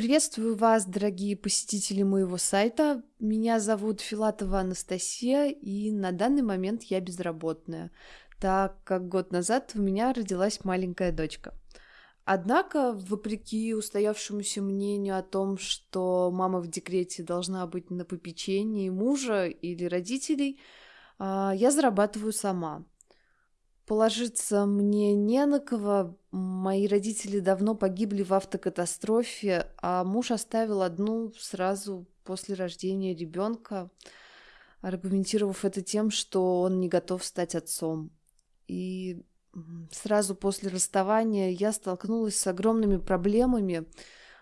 Приветствую вас, дорогие посетители моего сайта. Меня зовут Филатова Анастасия, и на данный момент я безработная, так как год назад у меня родилась маленькая дочка. Однако, вопреки устоявшемуся мнению о том, что мама в декрете должна быть на попечении мужа или родителей, а, я зарабатываю сама. Положиться мне не на кого. Мои родители давно погибли в автокатастрофе, а муж оставил одну сразу после рождения ребенка, аргументировав это тем, что он не готов стать отцом. И сразу после расставания я столкнулась с огромными проблемами,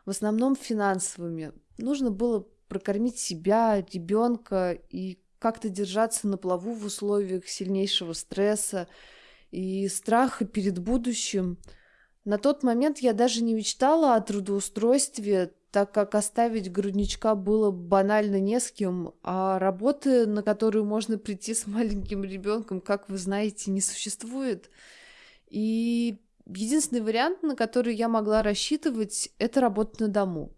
в основном финансовыми. Нужно было прокормить себя, ребенка и как-то держаться на плаву в условиях сильнейшего стресса и страха перед будущим. На тот момент я даже не мечтала о трудоустройстве, так как оставить грудничка было банально не с кем, а работы, на которую можно прийти с маленьким ребенком, как вы знаете, не существует. И единственный вариант, на который я могла рассчитывать, это работа на дому.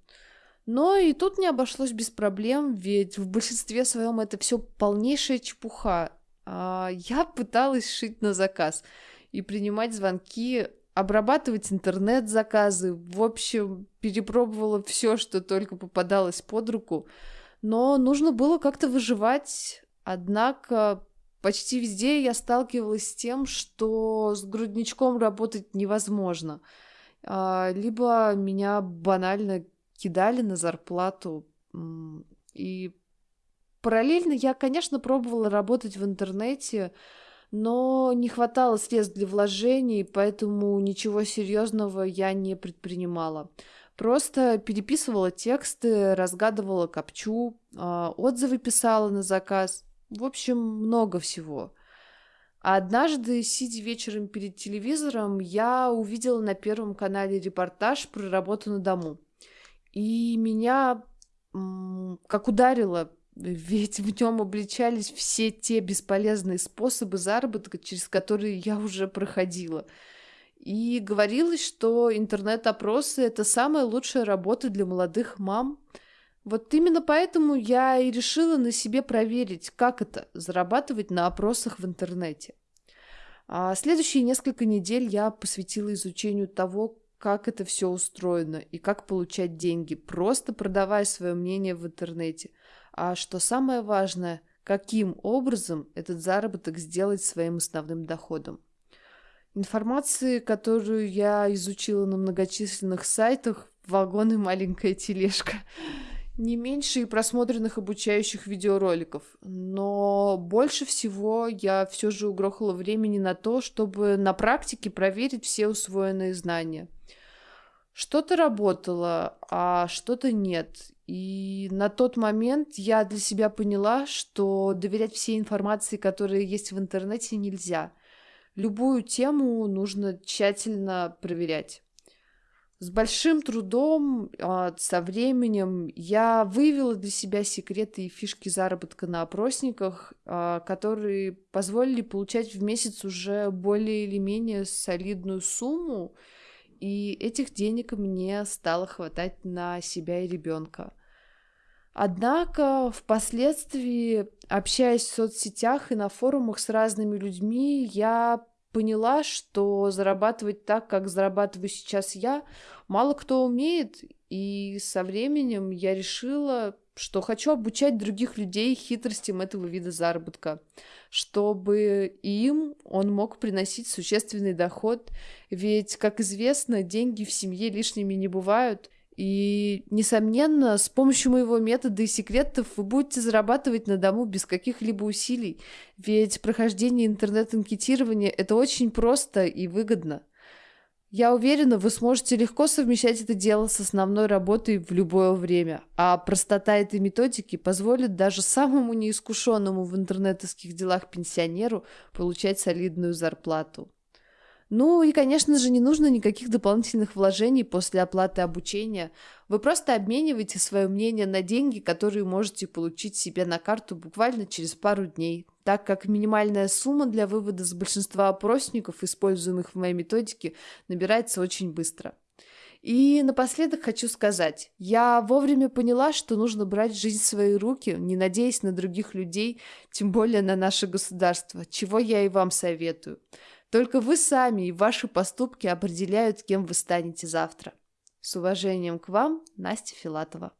Но и тут не обошлось без проблем, ведь в большинстве своем это все полнейшая чепуха. А, я пыталась шить на заказ и принимать звонки, обрабатывать интернет-заказы. В общем, перепробовала все, что только попадалось под руку. Но нужно было как-то выживать. Однако почти везде я сталкивалась с тем, что с грудничком работать невозможно. А, либо меня банально кидали на зарплату. И параллельно я, конечно, пробовала работать в интернете, но не хватало средств для вложений, поэтому ничего серьезного я не предпринимала. Просто переписывала тексты, разгадывала копчу, а, отзывы писала на заказ. В общем, много всего. А однажды, сидя вечером перед телевизором, я увидела на Первом канале репортаж про работу на дому. И меня как ударило, ведь в нем обличались все те бесполезные способы заработка, через которые я уже проходила. И говорилось, что интернет-опросы — это самая лучшая работа для молодых мам — вот именно поэтому я и решила на себе проверить, как это – зарабатывать на опросах в интернете. А следующие несколько недель я посвятила изучению того, как это все устроено и как получать деньги, просто продавая свое мнение в интернете. А что самое важное, каким образом этот заработок сделать своим основным доходом. Информации, которую я изучила на многочисленных сайтах, вагон и маленькая тележка не меньше и просмотренных обучающих видеороликов, но больше всего я все же угрохала времени на то, чтобы на практике проверить все усвоенные знания. Что-то работало, а что-то нет. И на тот момент я для себя поняла, что доверять всей информации, которая есть в интернете, нельзя. Любую тему нужно тщательно проверять. С большим трудом, а, со временем я вывела для себя секреты и фишки заработка на опросниках, а, которые позволили получать в месяц уже более или менее солидную сумму, и этих денег мне стало хватать на себя и ребенка. Однако впоследствии, общаясь в соцсетях и на форумах с разными людьми, я поняла, что зарабатывать так, как зарабатываю сейчас я, мало кто умеет, и со временем я решила, что хочу обучать других людей хитростям этого вида заработка, чтобы им он мог приносить существенный доход, ведь, как известно, деньги в семье лишними не бывают, и, несомненно, с помощью моего метода и секретов вы будете зарабатывать на дому без каких-либо усилий, ведь прохождение интернет-анкетирования – это очень просто и выгодно. Я уверена, вы сможете легко совмещать это дело с основной работой в любое время, а простота этой методики позволит даже самому неискушенному в интернетовских делах пенсионеру получать солидную зарплату. Ну и, конечно же, не нужно никаких дополнительных вложений после оплаты обучения. Вы просто обмениваете свое мнение на деньги, которые можете получить себе на карту буквально через пару дней, так как минимальная сумма для вывода с большинства опросников, используемых в моей методике, набирается очень быстро. И напоследок хочу сказать, я вовремя поняла, что нужно брать жизнь в свои руки, не надеясь на других людей, тем более на наше государство, чего я и вам советую. Только вы сами и ваши поступки определяют, кем вы станете завтра. С уважением к вам, Настя Филатова.